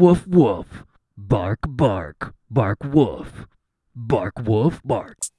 woof woof. Bark bark, bark woof. Bark woof bark.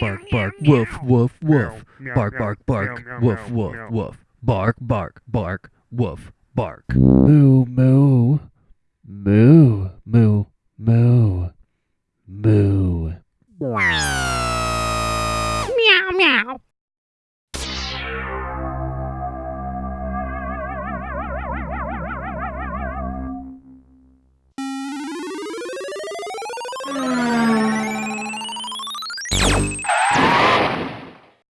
Bark bark bark bark woof woof woof. Bark bark bark woof woof woof. Bark bark bark woof bark. Moo moo. Moo moo moo. Moo. Meow meow. Meow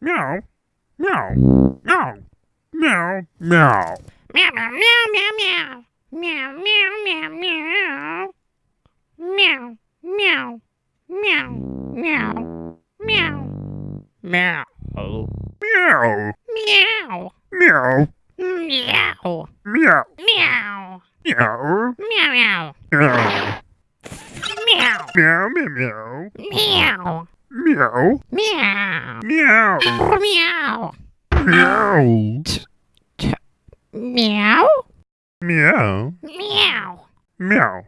meow meow meow meow Meow meow meow meow meow. Meow meow meow meow. Meow meow meow meow meow. Meow. meow Meow. meow Meow. meow Meow. meow Meow meow. meow Meow. meow meow Meow. Meow Meow. meow Meow. meow Meow. meow Meow. meow Meow,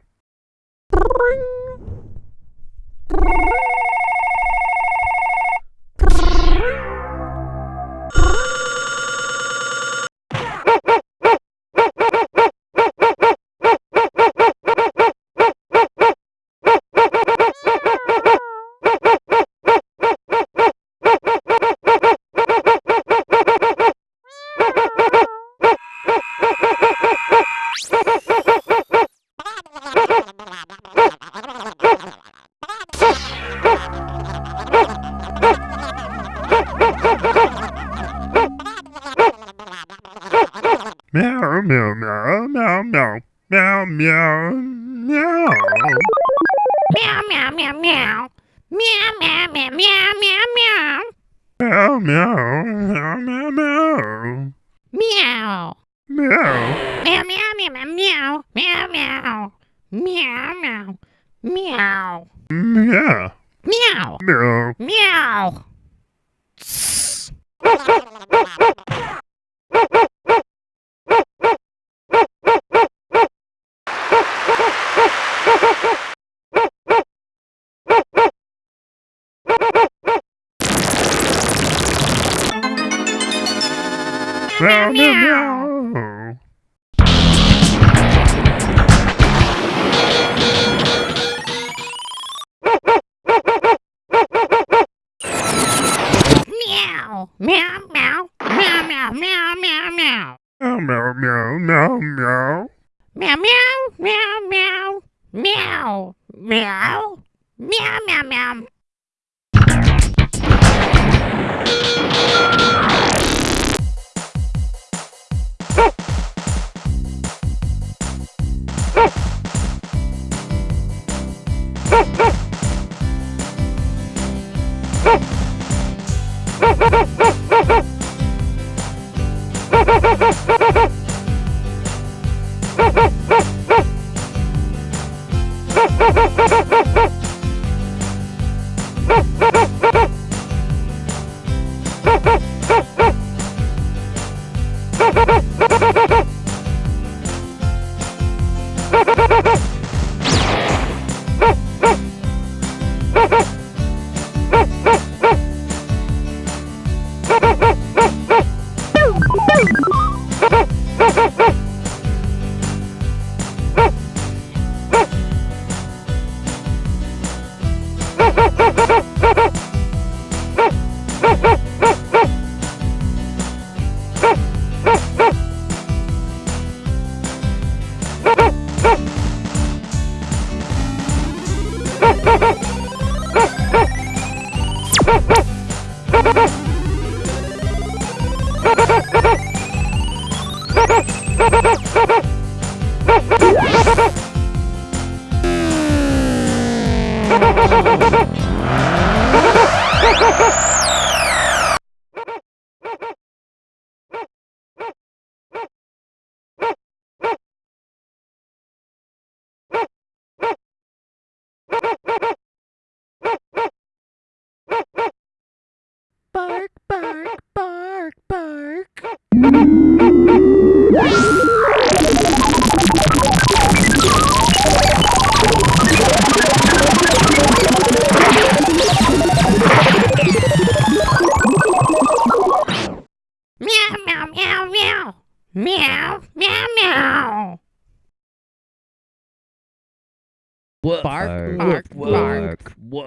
Meow, meow, meow, meow. Meow. Meow. Meow, meow, meow.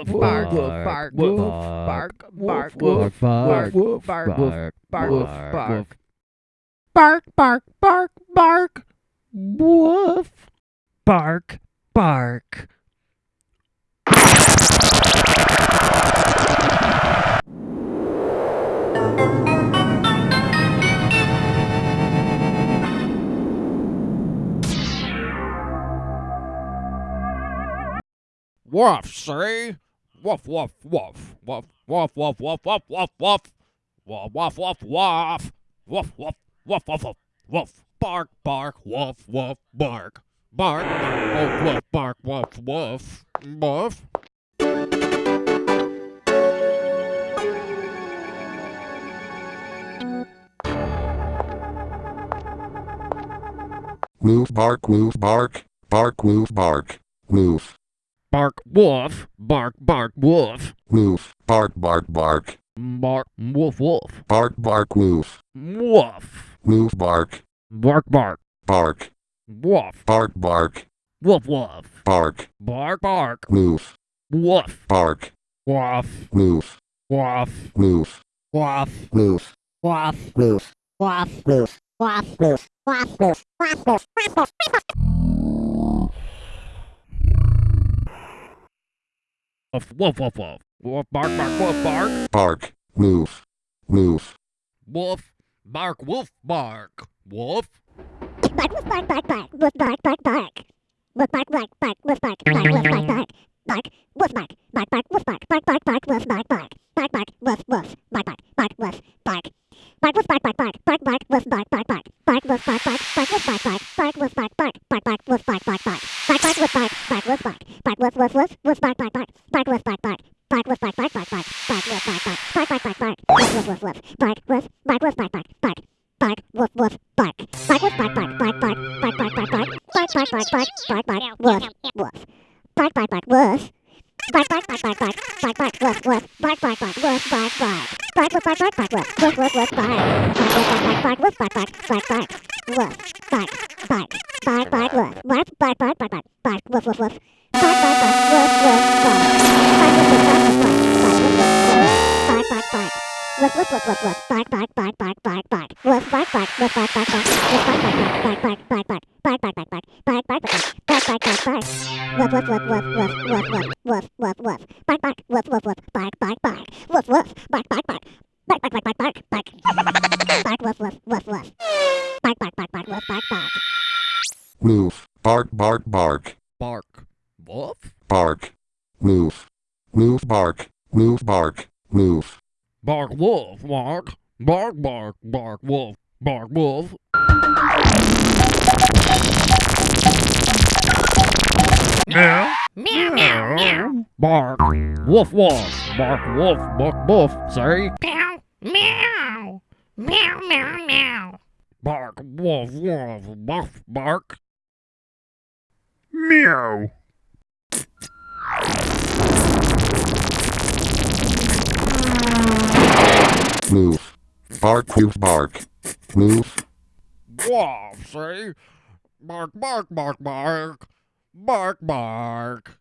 Bark, woof, bark, bark, bark, woof, bark, bark, woof, bark, bark, woof, bark, bark, bark, woof, bark. bark, bark, bark, bark, woof, bark, bark. Woof, see? Woof, woof, woof. Woof, woof, woof, woof, woof, woof, woof. Woof, woof, woof, woof. Woof, woof, woof, woof, woof, woof. Bark, bark, woof, woof, bark. Bark, bark, woof, bark, woof, woof. Woof. Woof bark woof bark, bark woof bark, woof, Bark, woof. Bark, bark, woof. woof, bark bark bark, Bark, woof, woof. bark bark woof, Woof. woof bark, Bark, bark. bark, Woof. bark bark, Woof, woof. bark, Bark, bark. woof, Woof. bark, Woof. woof, Woof. woof, Woof. woof, Woof, woof, woof, woof, woof, woof, woof, woof, woof, woof, woof, woof. Woof, woof, woof, woof. Woof, bark, bark, woof, bark. bark, woof, woof, Woof. Bark, woof, bark. Woof. Bark, woof, bark, bark, bark, woof, bark, bark, bark. Woof, bark, bark, bark, woof, bark, bark, woof, bark, bark. Bark, woof bark, bark bark woof bark, bark bark bark woof bark bark, bark bark woof woof, bark bark bark woof bark. Bark woof bark bark bark, bark bark woof bark bark bark, bark woof bark bark, bark woof bark bark, bark woof bark bark, bark bark woof bark bark bark, bark bark woof bark, bark woof bark, bark woof woof woof, woof bark bark bark, bark woof bark bark, bark woof bark bark bark bark, bark woof bark bark, bark bark bark bark, woof woof woof woof, bark woof, bark woof bark bark, bark, bark woof woof bark, bark woof bark bark, bark bark, bark bark bark bark, bark bark bark bark, bark bark woof woof, bark bark bark woof. Bark bark bark bark bark bark bark woof woof bark bark bark woof bark bark bark woof bark bark bark woof woof woof woof bark bark woof bark bark bark bark woof bark bark bark bark woof bark bark bark bark bark bark woof woof woof bark bark bark woof woof bark bark woof woof bark bark bark woof woof woof woof bark bark bark bark bark bark bark. woof bark bark woof bark bark bark woof bark bark bark bark bark bark bark bark bark bark bark bark bark bark bark bark bark woof woof woof woof woof woof woof woof woof woof. bark bark woof woof woof bark bark bark woof woof bark, bark bark bark bark bark bark bark bark bark woof woof woof woof bark bark bark bark woof bark bark Woof. Bark bark bark. Bark. Woof. Bark. Woof. Woof bark. Woof bark. Woof. Bark wolf, bark. Bark, bark, bark wolf. Bark wolf. Meow. Meow, meow, meow. Bark. Woof, woof. Bark wolf, bark wolf. Say. Meow, meow. Meow, meow, meow. Bark wolf, wolf. Bark, bark. Meow. Move. Bark, you bark. Move. Woof, see? Bark, bark, bark, bark. Bark, bark.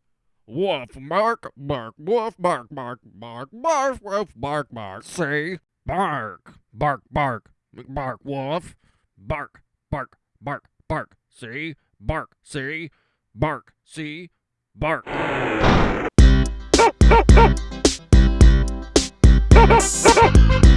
Woof, bark, bark, woof, bark, bark, bark, bark, woof, bark, bark. See? Bark, bark, bark, bark, woof. Bark, bark, bark, bark. See? Bark, see? Bark, see? Bark. bark.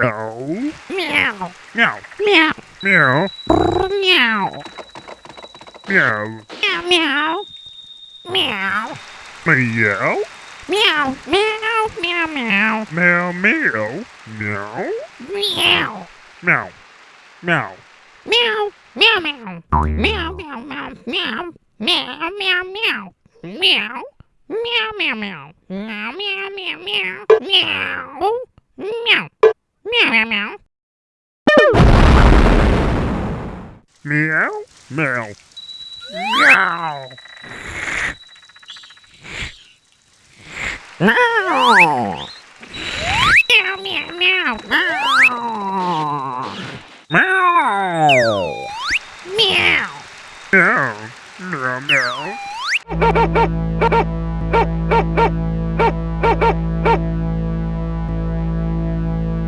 Meow. Meow, Meow. meow, Meow. meow. Meow. Meow, meow. Meow. Meow. Meow, meow, meow, meow. Meow. Meow. Meow. Meow. Meow. Meow. Meow, meow, meow. Meow, meow, meow, meow. Meow, meow, meow. Meow. Meow, meow, meow. Meow, meow, meow, meow. Meow. Meow. Meow, meow, meow. Meow. Meow. Meow. Meow. Meow, meow, meow. Meow. Meow. Meow. Meow. Meow.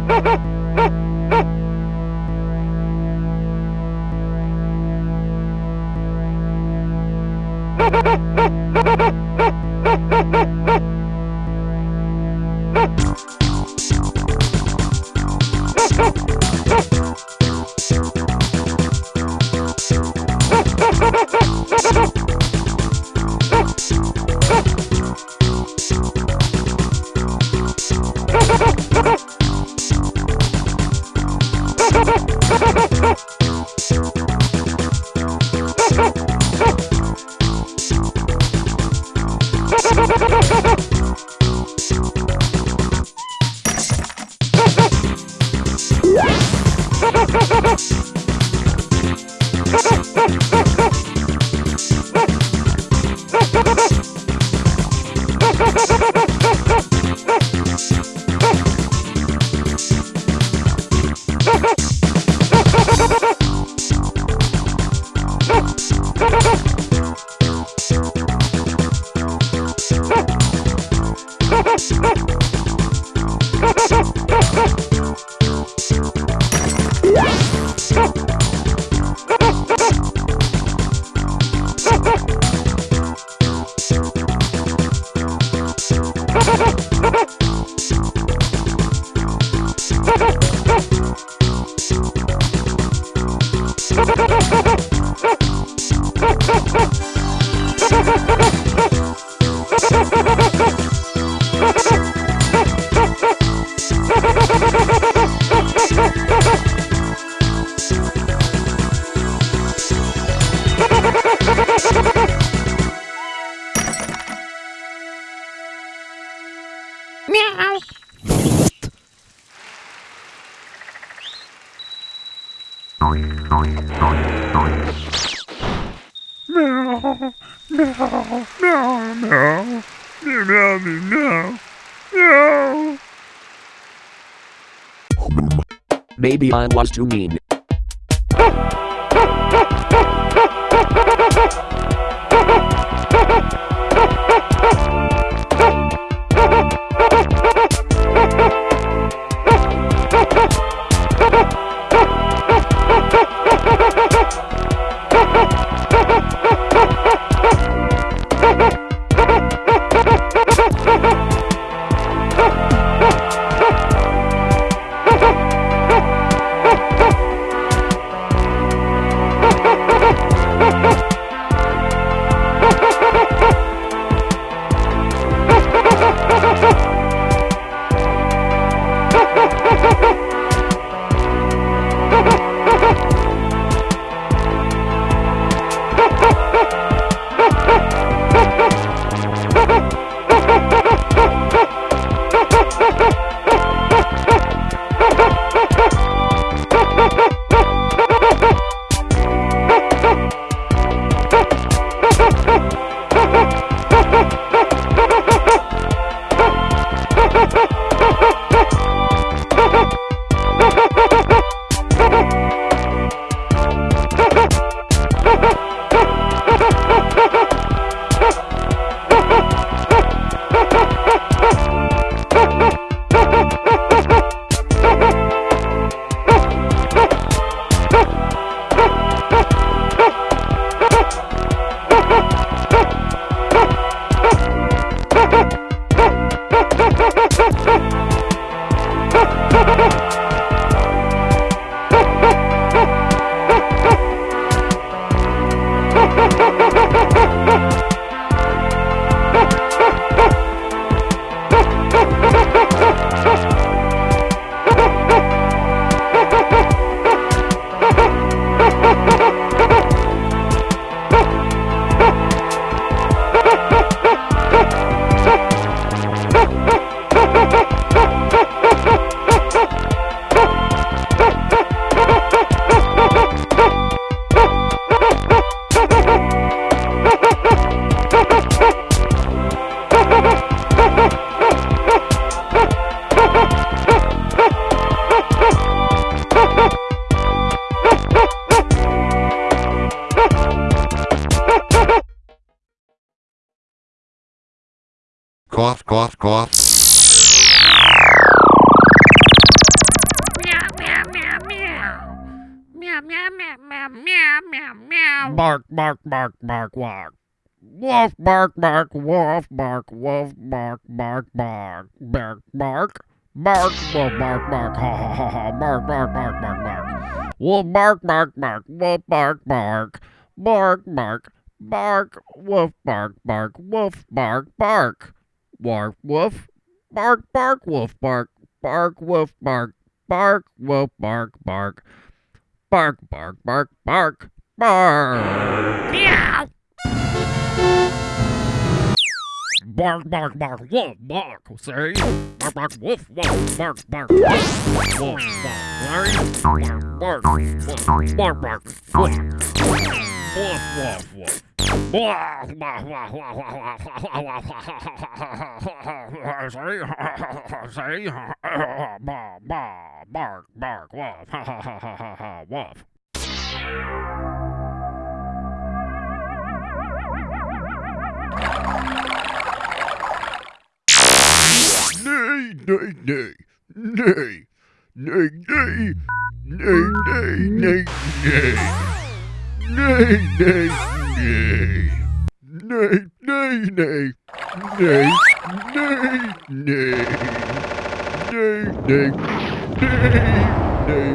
Ha ha ha! Brahman was too mean. Bark, bark, bark. Woof, bark, bark, woof, bark, woof, bark, bark, bark, bark, bark. Bark, woof, bark, bark, ha ha ha ha, bark, bark, bark, bark, bark. Woof, bark, bark, bark, woof, bark, bark, bark, bark, bark, woof, bark, bark, woof, bark, bark. Bark, woof, bark, bark, woof, bark, bark, woof, bark, bark, woof, bark, bark. Bark, bark, bark, bark, bark. Meow. Bark, bark, bark, wolf, bark, say. Bark, bark, wolf, wolf, bark, bark, wolf, wolf, bark, right? Bark, bark, wolf, bark, bark, wolf, wolf, wolf, wolf. Say, bark, bark, bark, wolf, wolf. ha, ha, ha, ha, ha, woof. Nay, nay, nay, nay, nay, nay, nay, nay, nay, nay. Nay, nay, nay.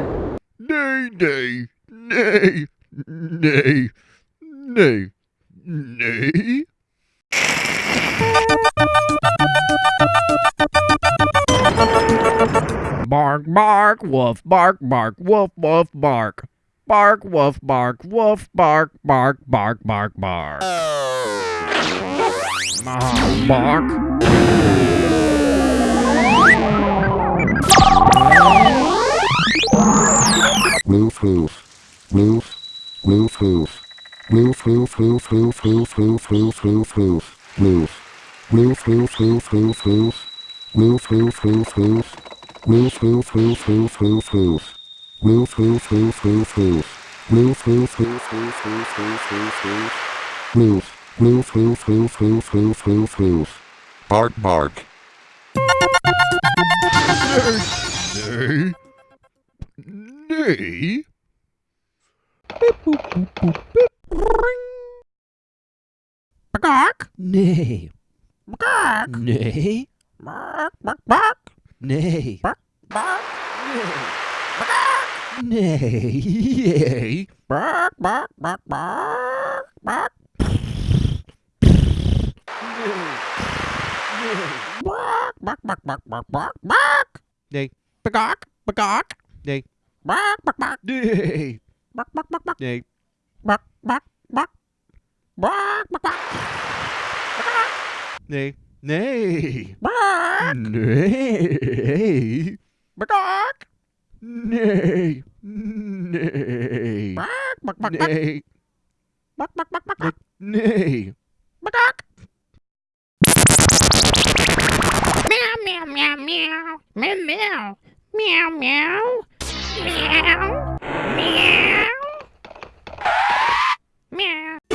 Nay, nay, nay. Nay, nay, nay. Bark, bark, woof, bark, bark, woof, woof, bark. Bark, woof, bark, woof, bark, bark, bark, bark, bark. Ah, bark. Woof, woof. Woof. Woof, woof. Woof, woof, woof, woof, woof, woof, woof, woof, woof. Woof. Woof, woof, woof, woof, woof. Woof, woof, woof, woof. Woof, woof, woof, woof, woof, woof. Woof, woof, woof, woof, woof. Woof, woof, woof, woof, woof, woof, woof, woof. Woof. Woof, woof, woof, woof, woof, woof, woof. Bark, bark. Nay. Nay. Bark. Nay. Bark. Nay. Bác, bác, bác. Nee. Bác, bác. Nee. Bác. Nee. Bác, bác, bác, bác. Bác. Bác, bác, bác, bác, bác, bác, bác. Nee. Bác, bác, bác, bác. Nee. Bác, bác, bác. Nee. Bác, bác, bác, bác. Nee. Bác, bác, bác. Bác, bác, bác. Nee. Nay. Bark. Nay. Bark. Nay. Nay. Bark. Bark. Bark. Nay. Bark. Bark. Bark. Bark. Bark. Nay. Bark. Meow, meow, meow, meow. Meow, meow. Meow, meow. Meow. Meow. Meow.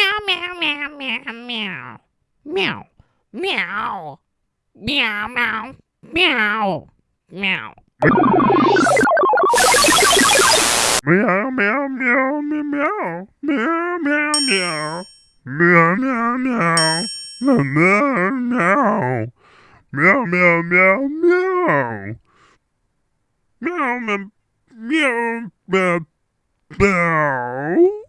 Meow, meow, meow, meow, meow. Meow. Meow. Meow, meow. Meow. Meow. Meow, meow, meow, meow, meow. Meow, meow, meow. Meow, meow, meow. Meow, meow, meow. Meow, meow, meow, meow. Meow, meow, meow, meow,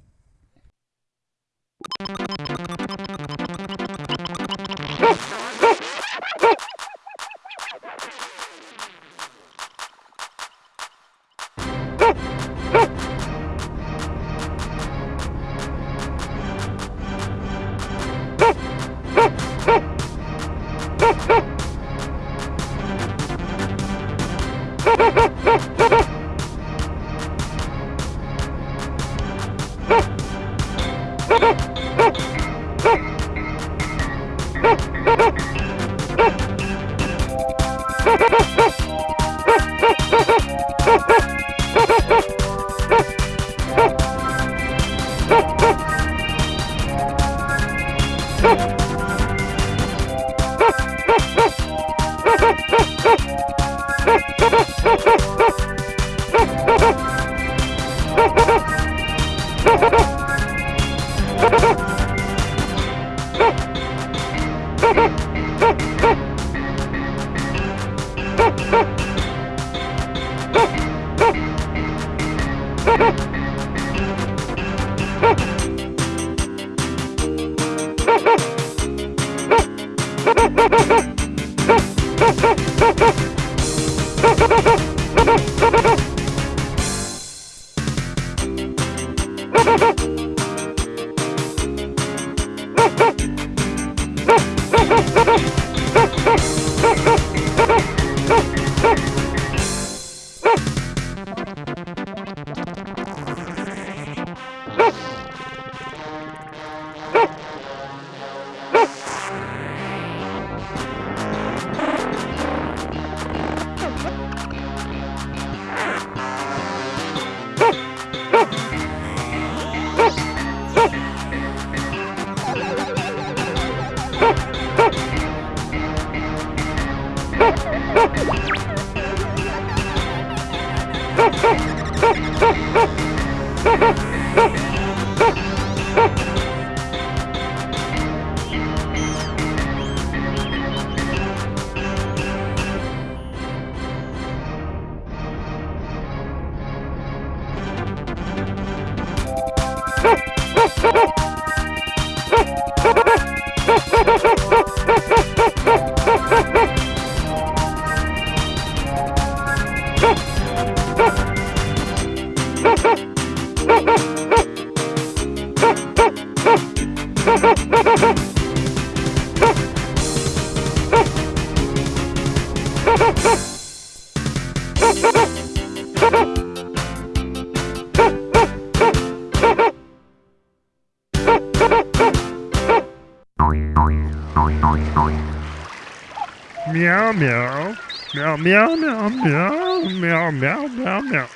Meow meow meow meow meow meow meow meow.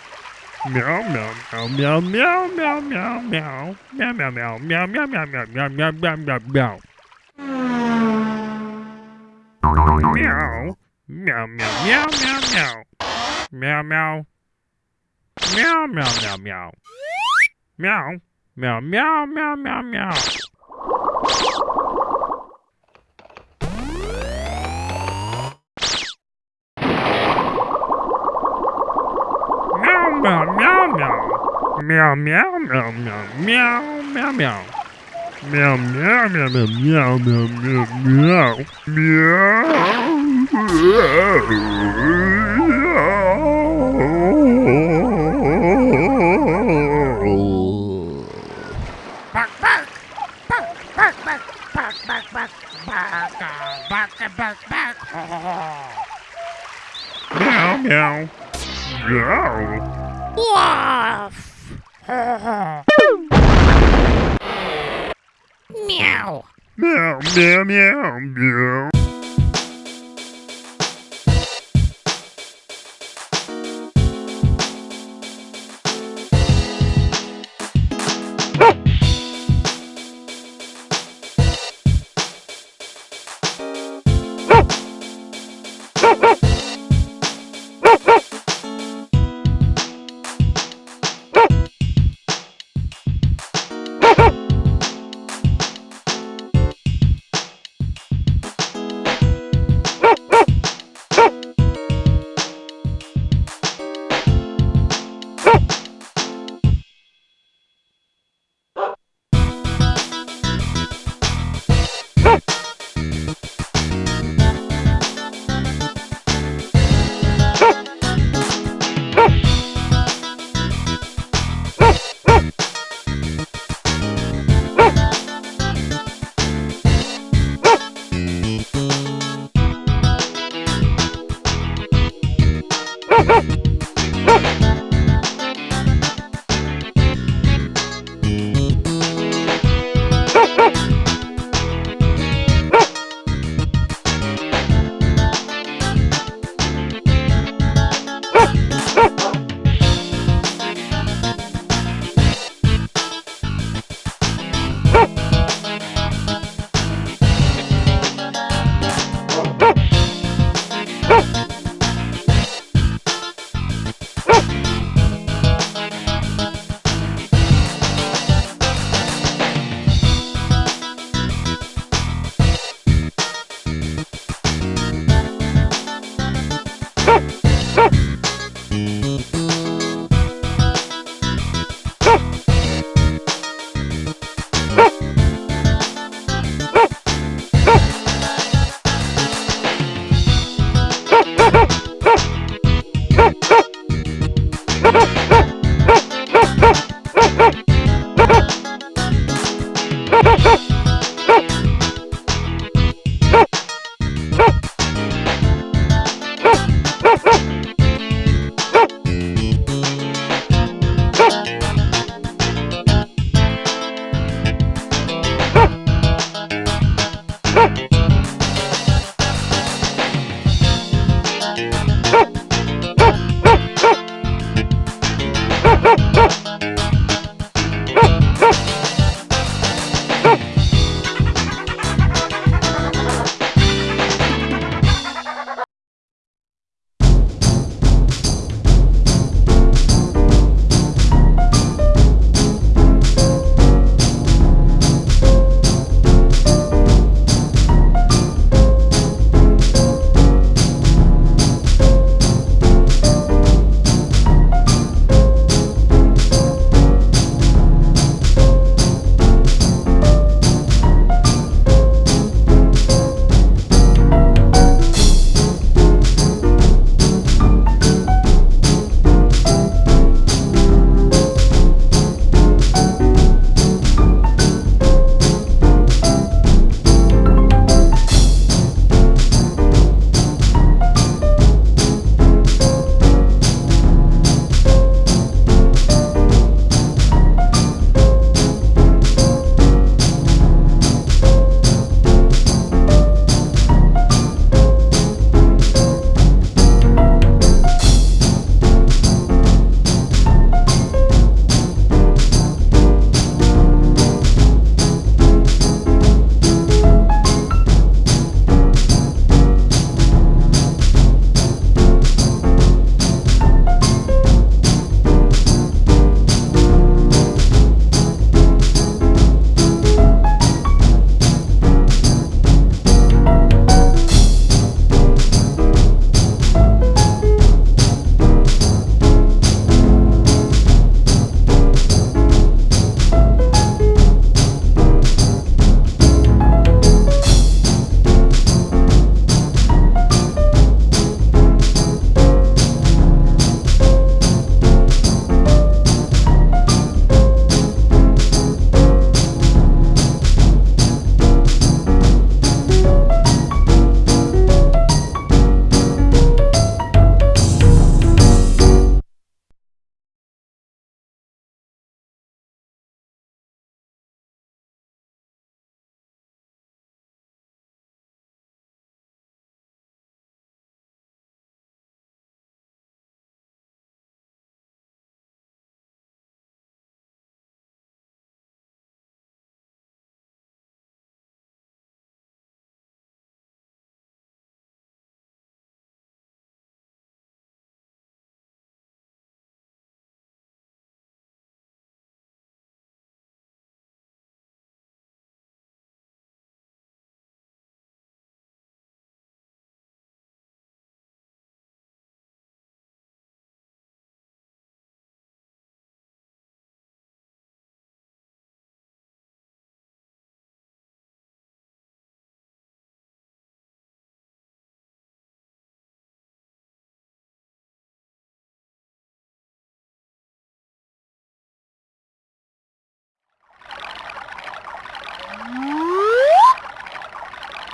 Meow meow meow meow meow meow meow meow meow meow meow meow meow meow meow meow meow meow meow. Meow meow meow meow meow meow. Meow meow. Meow meow meow meow. Meow meow meow meow meow meow. Meow meow meow meow meow meow meow. Meow meow meow meow meow meow meow meow meow. Bark, bark. Bark, bark, bark, bark, bark, bark, bark, uh, bark, uh, bark, bark. Meow meow. Meow. Woof. Meow. Meow meow meow meow.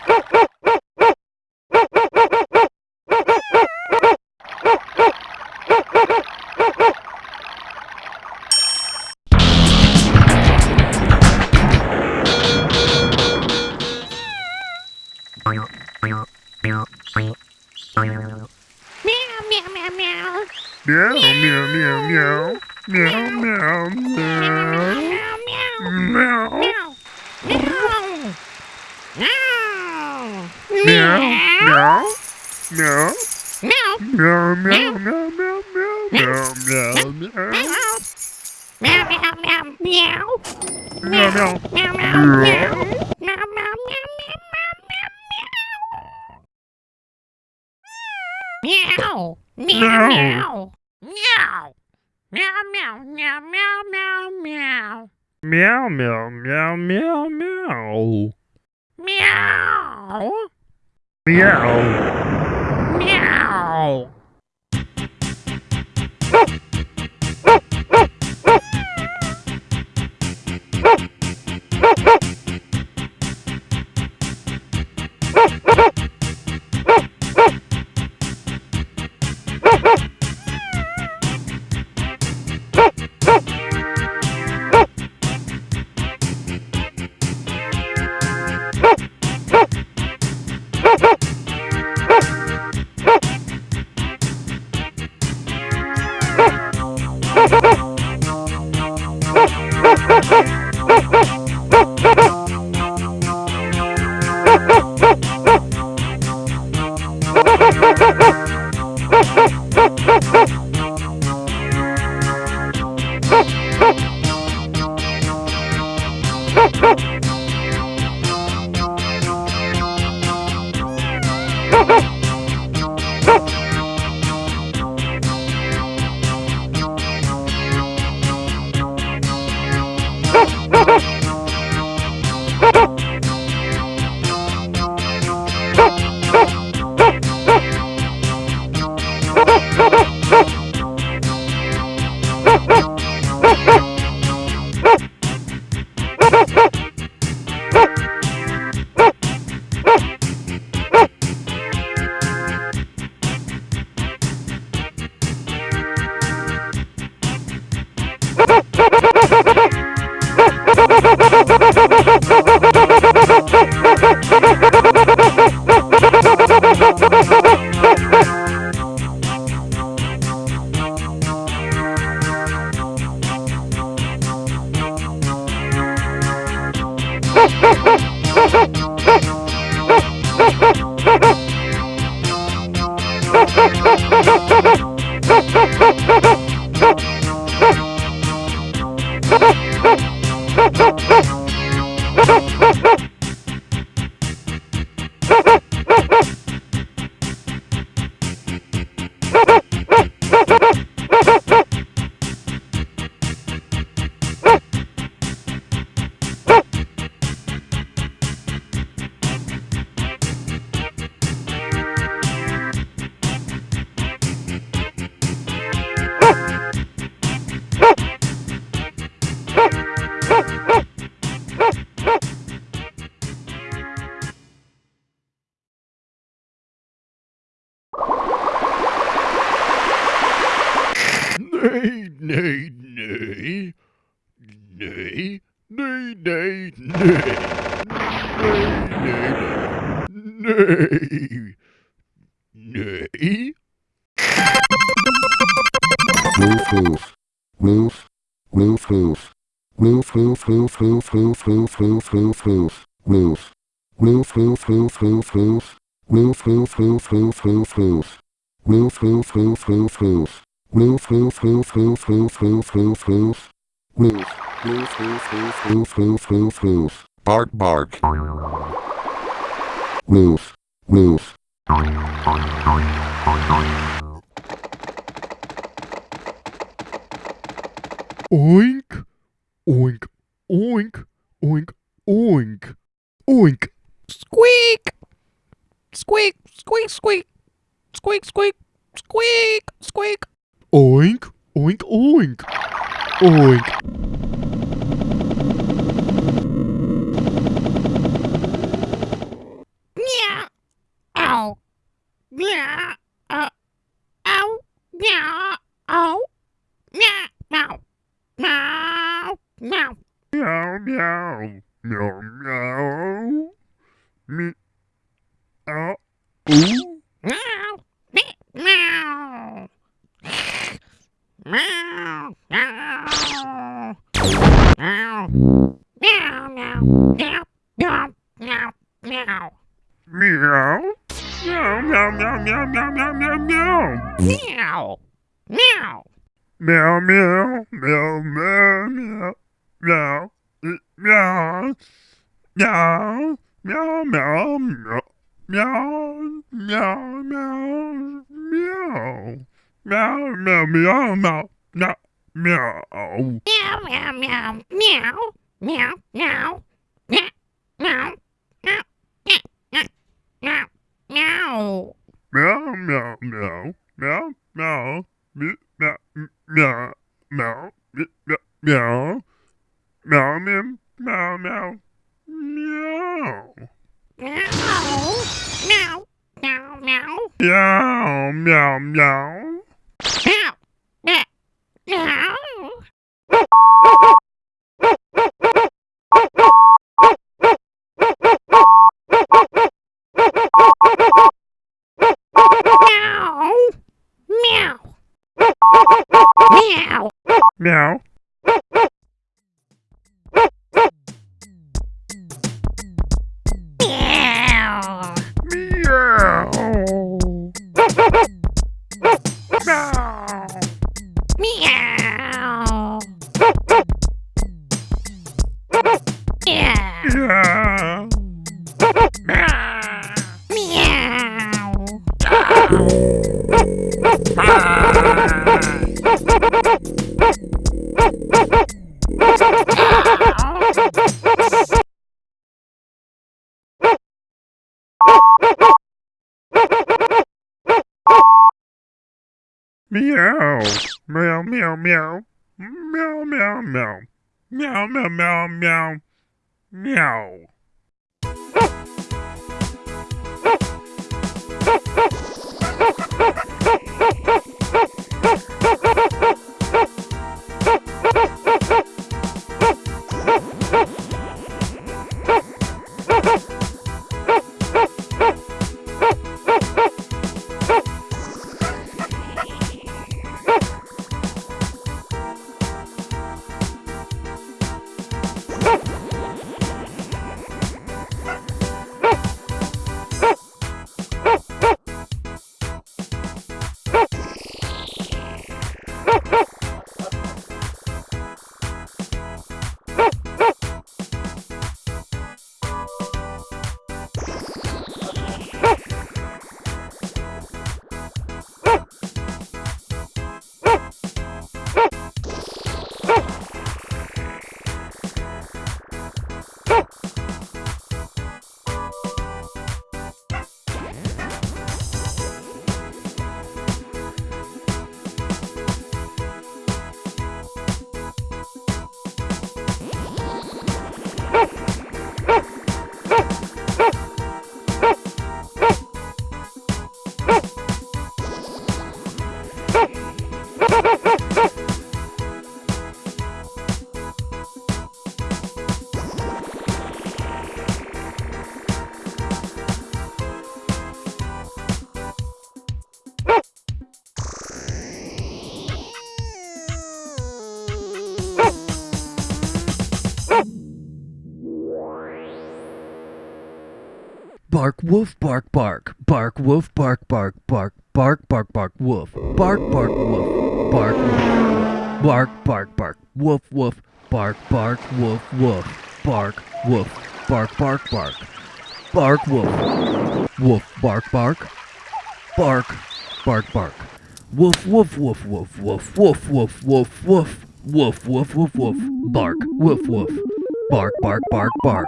No, no! Roof, roof, roof, roof, roof. Roof, roof, roof, roof, roof, roof, roof, roof. Roof, roof, roof, roof, roof, roof, roof, roof. Bark, bark. Roof, roof. Oink, oink, oink, oink, oink, oink. Squeak! Squeak, squeak, squeak. Squeak, squeak, squeak, squeak. Oink, oink, oink, oink. Meow. Ow. Meow. Uh, ow. Meow. Ow. Meow. Meow. Meow. Meow. Meow, meow. Meow, meow. Me. Ow. Ooh. Meow. Me- Meow. Meow. Meow. Meow. Meow. Meow. Meow. Meow. Meow. Meow. Meow. Meow, meow, meow, meow, meow, meow, meow, meow. Meow. Meow. Meow, meow, meow, meow, meow, meow, eh, meow, meow, meow, meow, meow, meow, meow, meow, meow, meow, meow, meow, meow, meow, meow. Meow. Meow. Meow. Meow. Meow. Meow. Meow. Meow. Meow. Meow. Meow. Meow. Meow, meow, meow, meow, meow, me- meow, m- meow, meow, me- meow, meow, meow, meow, meow, meow, meow. Meow. Meow. Meow. Meow. Meow, meow, meow. Meow. Meow. Meow. Meow. Meow. Meow. Meow. Meow. Meow, meow, meow. Meow, meow, meow, Bark woof bark bark. Bark woof bark bark bark. Bark bark bark woof. Bark bark woof. Bark bark bark bark. Woof woof. Bark bark woof woof. Bark woof. Bark bark bark. Bark woof. Woof bark bark. Bark bark bark. Woof woof woof woof woof. Woof woof woof woof. Woof woof woof woof. Bark woof woof. Bark bark bark bark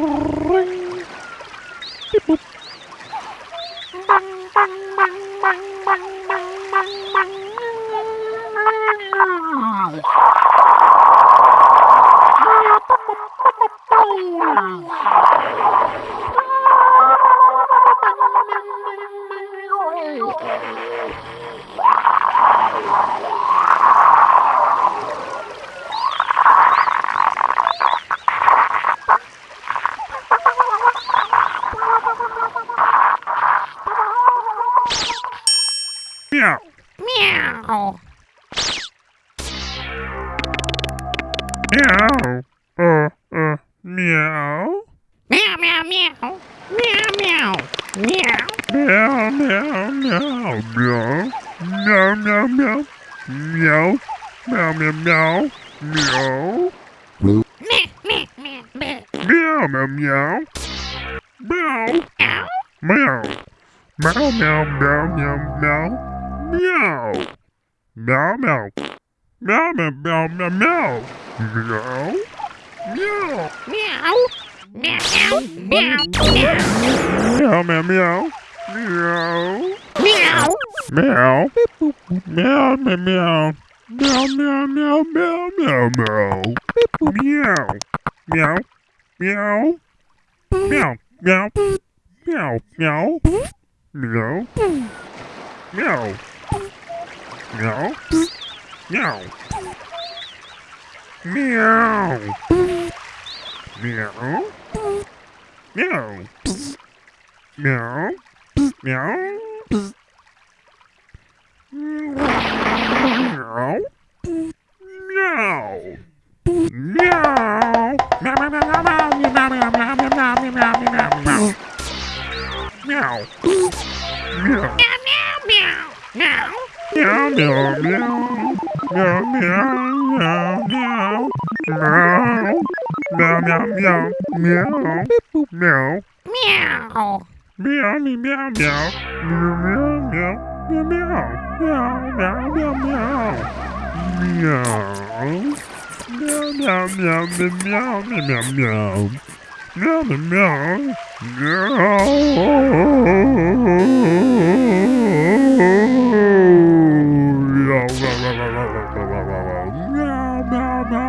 Wow. Meow. Meow. Uh, uh, meow. Meow, meow, meow. Meow, meow. Meow. Meow, meow, meow, meow. Meow, meow, meow. Meow. Meow, meow. Meow, meow, meow. Meow. Meow. Meow. Meow, meow, meow, meow, meow. Meow. Meow, meow, meow, meow,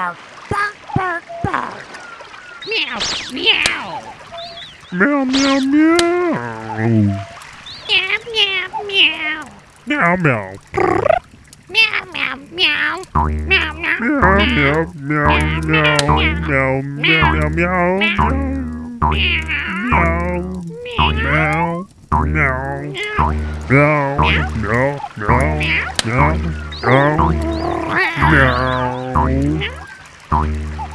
bark. Bark, bark, bark, bark. Meow, meow. Meow, meow, meow. Meow, meow, meow. Meow, meow. Meow, meow, meow. Meow, meow, Meow, meow, meow, meow, meow, meow, meow, meow. meow. Meow, meow, meow, meow, meow, meow, meow, meow, Oh,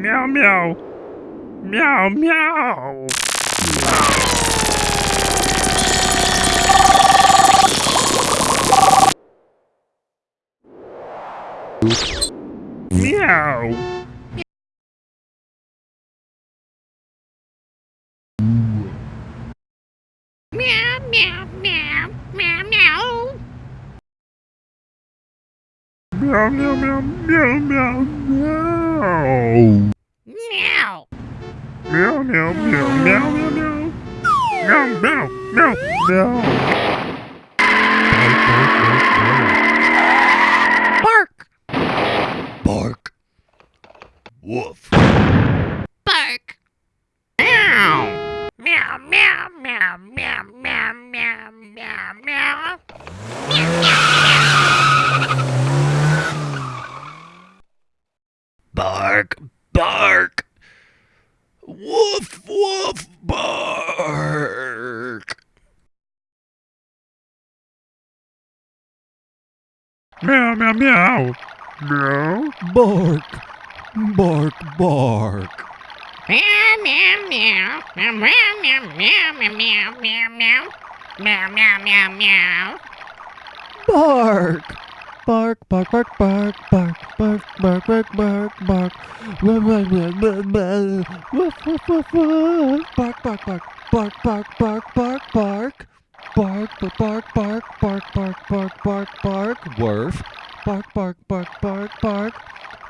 Meow, meow. Meow, meow. Meow. Meow, meow, meow, meow, meow. Meow, meow, meow, meow, meow, meow. Meow. Meow, meow, meow, meow, meow, meow. Meow, meow, meow, meow. Bark. Bark. Woof. Bark. Meow. Meow, meow, meow, meow, meow, meow, meow, meow. Bark. Bark. Woof, woof, bark. Meow, meow, meow. Meow. Bark. Bark, bark. Meow, meow, meow. Meow, meow, meow, meow, meow, meow, meow, meow. Meow, meow, meow, meow. Bark. Bark, bark, bark, bark, bark, bark, bark, bark, bark, bark. Bark, bark, bark, bark, bark, bark, bark, bark. Bark, bark, bark, bark, bark, bark, bark, bark, bark. Woof. Bark, bark, bark, bark, bark.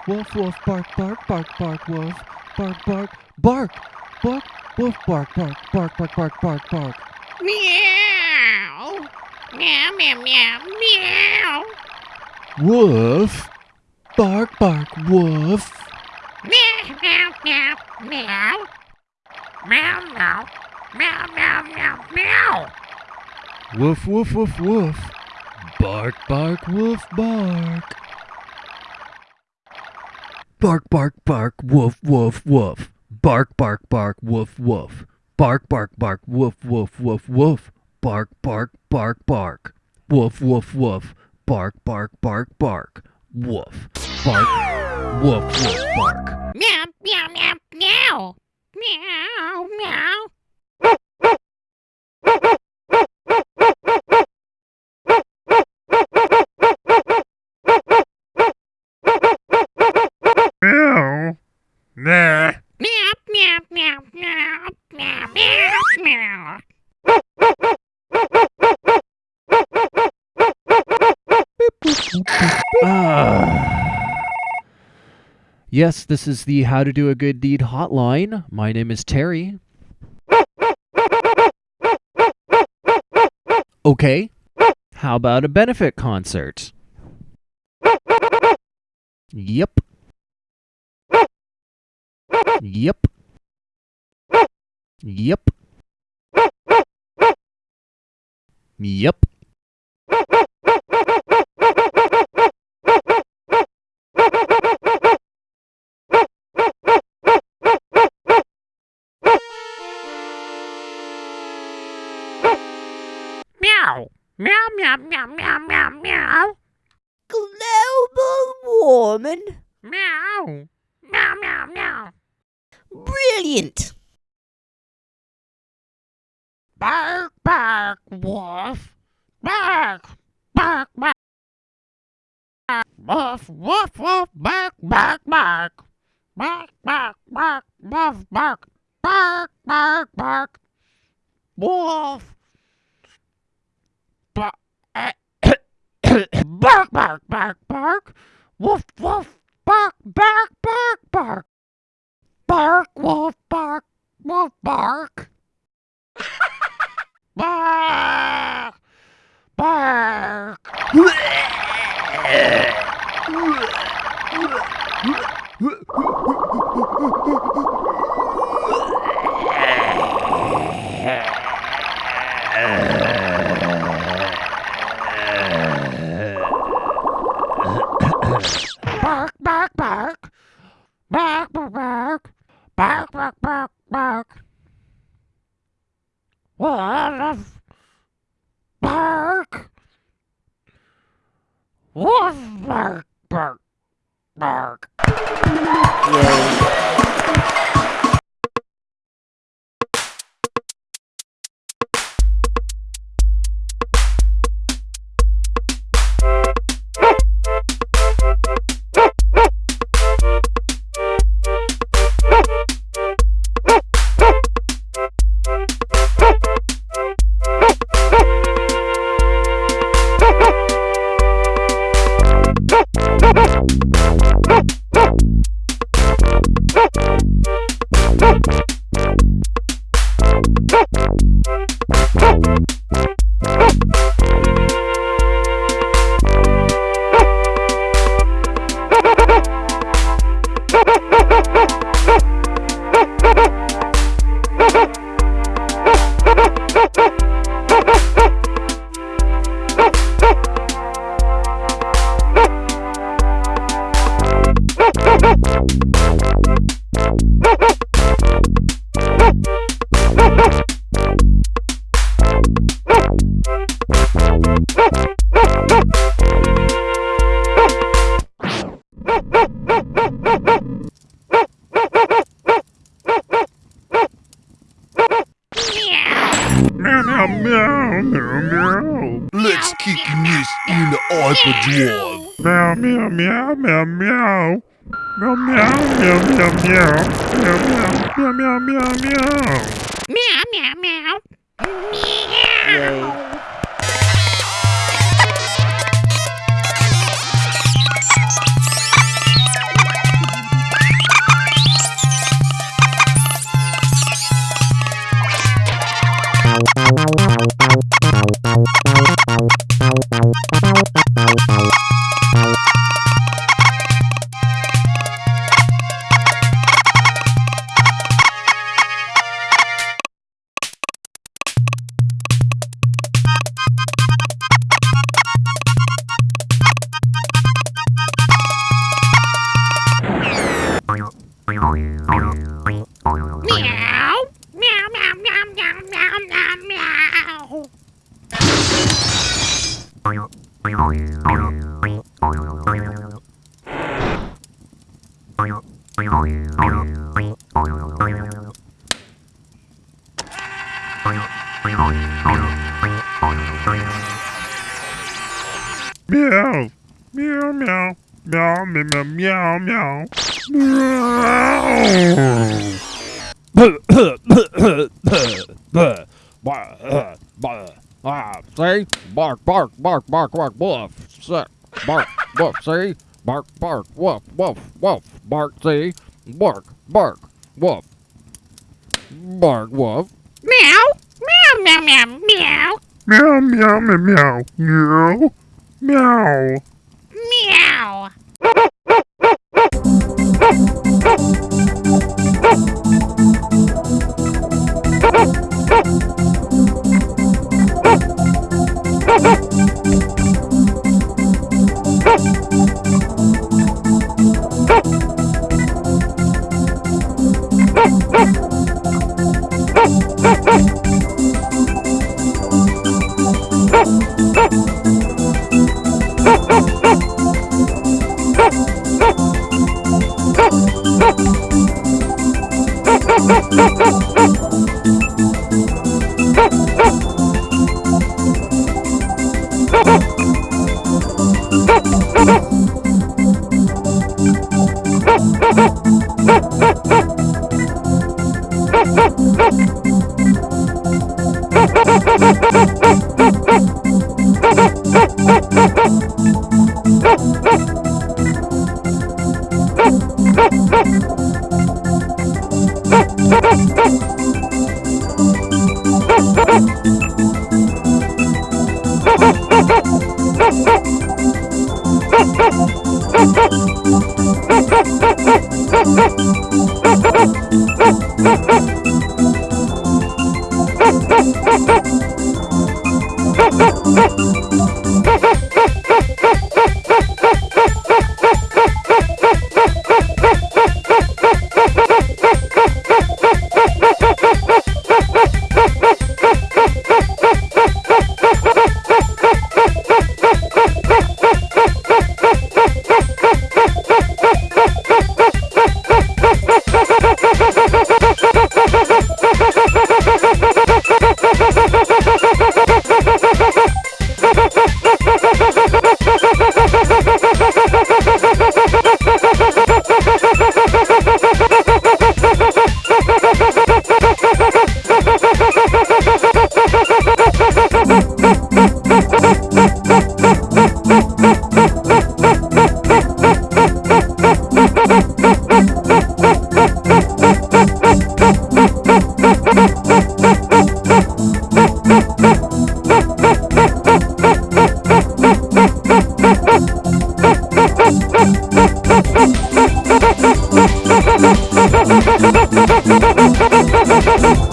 Woof, woof, bark, bark, bark, bark, woof. Bark, bark, bark. Bark, woof, bark, bark, bark, bark, bark, bark, bark. Meow. Meow, meow, meow, meow. Woof. Bark, bark, woof. Meow, meow, meow, meow. Meow, meow. Meow, meow, meow, meow. Woof, woof, woof, woof. Bark, bark, woof, bark. Bark, bark, bark, woof, woof, woof. Bark, bark, bark, woof, woof. Bark, bark, bark, woof, woof, woof, woof. Bark, bark, bark, bark. Woof, woof, woof. Bark, bark, bark, bark. Woof. Bark. Woof, woof, bark. Meow, meow, meow, meow. Meow, meow. Meow. Nah. Meow, meow, meow, meow, meow, meow, meow. Yes, this is the How to Do a Good Deed hotline. My name is Terry. Okay. How about a benefit concert? Yep. Yep. Yep. Yep. Meow. Meow, meow, meow, meow, meow. Global warming? Meow. Meow, meow, meow. Brilliant! Bark, bark, woof. Bark, bark, bark. Woof, woof, woof, bark, bark, bark. Bark, bark, bark, woof, bark. Bark, bark, bark. Woof. Bark, eh, bark, bark, bark, bark. Woof, woof, bark, bark, bark, bark. Bark, woof, bark, woof, bark. Bark! Bark! Bark, Meow, meow, meow, meow, meow. Meow, meow, meow, meow, meow, meow. Meow, meow, Bark, bark, bark, bark, bark, woof. Sick. Bark, woof, see? Bark, bark, woof, woof, woof. Bark, see? Bark, bark, woof. Bark, woof. Meow. Meow, meow, meow, meow. Meow, meow, meow, meow. Meow. Meow. Meow. Meow. Meow, Ha ha ha!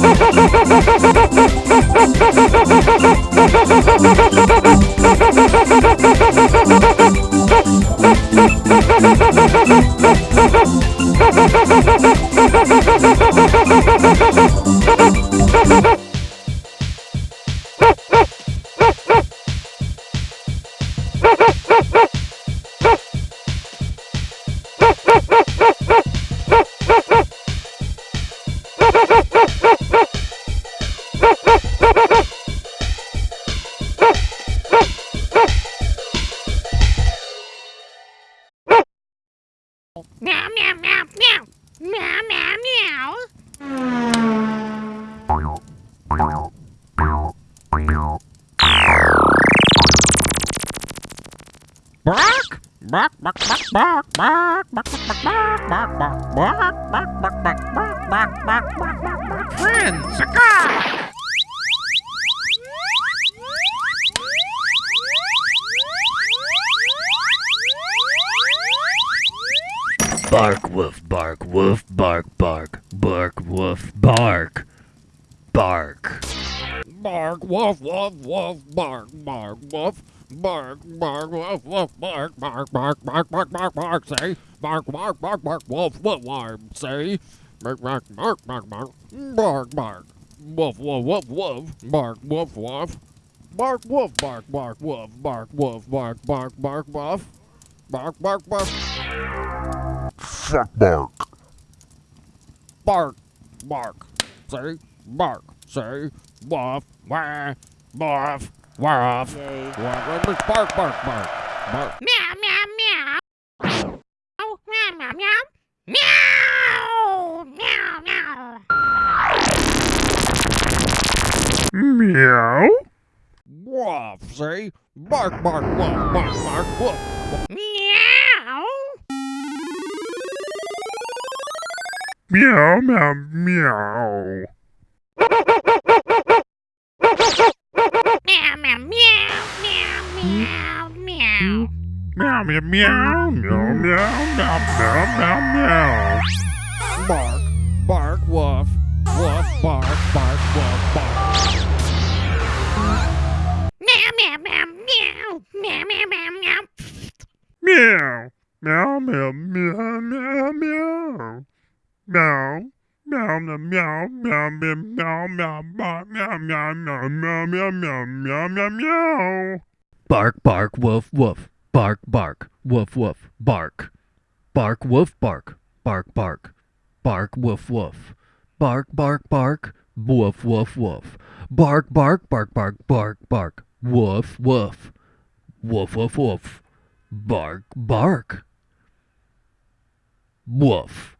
Bark, bark, bark, bark, woof, woof, bark, say, bark, bark, bark, bark, bark, bark, bark, woof, woof, woof, woof, bark, woof, woof, bark, woof, bark, bark, woof, bark, woof, bark, bark, bark, woof, bark, bark, bark, Fuck bark. bark, bark, say, bark, say, woof, wah, woof, woof, woof, woof, bark, bark, bark, bark. Meow, meow, meow. Oh, meow, meow, meow. Meow, meow, meow. Meow. Woof, say, bark, bark, woof, bark, bark, woof. Meow. Meow, meow, meow. Meow, meow, meow, meow, meow, meow. Meow, meow, meow, meow, meow, meow, meow, meow, meow. Bark, bark, woof, woof, bark, bark, woof, bark. Meow, meow, meow, meow. Meow, meow, meow, meow. Meow. Meow, meow, meow, meow, meow. Meow. Meow, meow, meow, meow, meow, meow, meow, meow, meow, meow, meow, meow, meow, meow, meow, meow, meow. Bark bark woof woof Bark, bark, woof, woof, bark. Bark, woof, bark, bark, bark. Bark, woof, woof. Bark, bark, bark, woof, woof, woof. Bark, bark, bark, bark, bark, bark. Woof, woof. Woof, woof, woof. Bark, bark. Woof.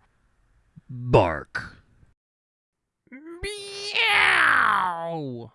Bark. Meow!